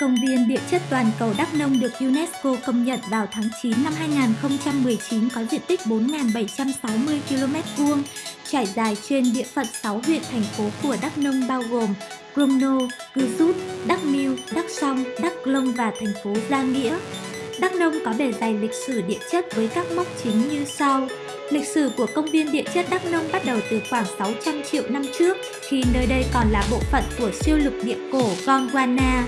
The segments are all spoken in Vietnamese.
Công viên địa chất toàn cầu Đắk Nông được UNESCO công nhận vào tháng 9 năm 2019 có diện tích 4.760 km vuông, trải dài trên địa phận 6 huyện thành phố của Đắk Nông bao gồm Crono, Cư Rút, Đắk Miêu, Đắk Song, Đắk Lông và thành phố Gia Nghĩa. Đắk Nông có bề dày lịch sử địa chất với các mốc chính như sau. Lịch sử của công viên địa chất Đắk Nông bắt đầu từ khoảng 600 triệu năm trước, khi nơi đây còn là bộ phận của siêu lục địa cổ Gondwana.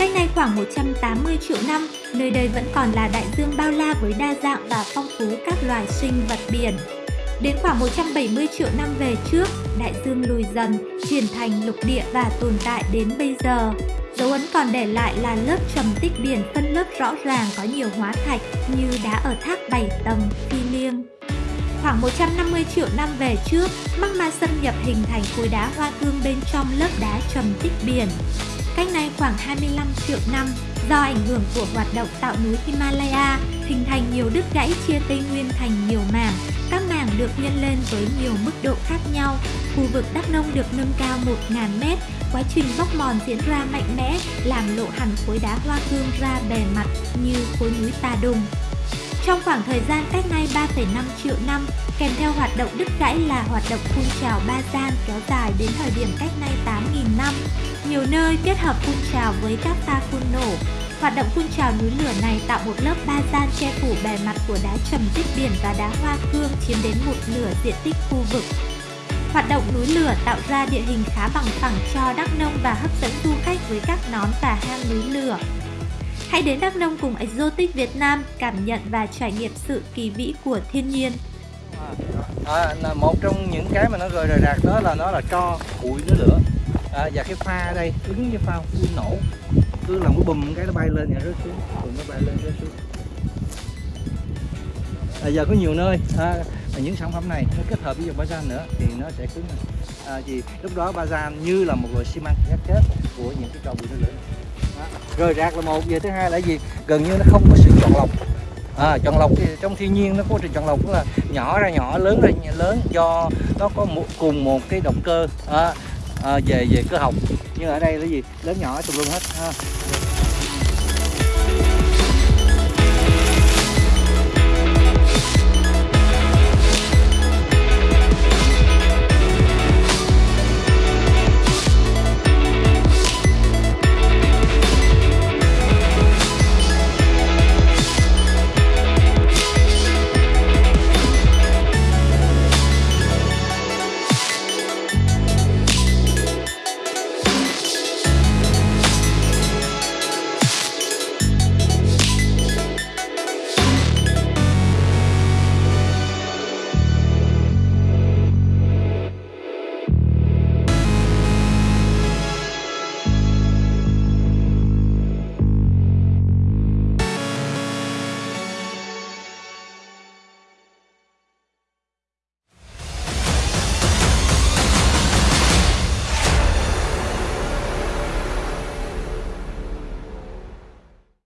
Cách nay khoảng 180 triệu năm, nơi đây vẫn còn là đại dương bao la với đa dạng và phong phú các loài sinh vật biển. Đến khoảng 170 triệu năm về trước, đại dương lùi dần, chuyển thành lục địa và tồn tại đến bây giờ. Dấu ấn còn để lại là lớp trầm tích biển phân lớp rõ ràng có nhiều hóa thạch như đá ở thác 7 tầng, phi liêng. Khoảng 150 triệu năm về trước, magma xâm nhập hình thành khối đá hoa cương bên trong lớp đá trầm tích biển. Cách nay khoảng 25 triệu năm, do ảnh hưởng của hoạt động tạo núi Himalaya, hình thành nhiều đứt gãy chia Tây Nguyên thành nhiều mảng. Các mảng được nhân lên với nhiều mức độ khác nhau. Khu vực Đắk Nông được nâng cao 1.000 mét. Quá trình bóc mòn diễn ra mạnh mẽ, làm lộ hẳn khối đá hoa cương ra bề mặt như khối núi Tà Đùng. Trong khoảng thời gian cách nay 3,5 triệu năm, kèm theo hoạt động đứt gãy là hoạt động phun trào ba gian kéo dài đến thời điểm cách nay 8.000 năm. Nhiều nơi kết hợp phun trào với các pha phun nổ. Hoạt động phun trào núi lửa này tạo một lớp ba gian che phủ bề mặt của đá trầm tích biển và đá hoa cương chiếm đến một nửa diện tích khu vực. Hoạt động núi lửa tạo ra địa hình khá bằng phẳng cho Đắk Nông và hấp dẫn du khách với các nón và hang núi lửa. Hãy đến Đắk Nông cùng Exotic Việt Nam cảm nhận và trải nghiệm sự kỳ vĩ của thiên nhiên. À, là một trong những cái mà nó rời rời rạc đó là nó là cho bụi nó lửa. À, và cái pha ở đây ứng với pha phun nổ. Cứ làm cái bùm cái nó bay lên rồi rớt xuống. Bùm nó bay lên rớt xuống. À, giờ có nhiều nơi. À, những sản phẩm này nó kết hợp với dòng bazan nữa thì nó sẽ cứng à, vì lúc đó bazan như là một loại xi măng ghép kết của những cái trò bụi nó lửa rời rạc là một. Về thứ hai là gì? Gần như nó không có sự chọn lọc. À, chọn lọc. Thì trong thiên nhiên nó có trình chọn lọc. Là nhỏ ra nhỏ lớn ra lớn do nó có một cùng một cái động cơ à, à, về về cơ học. Nhưng ở đây là gì? Lớn nhỏ tùm lum hết ha.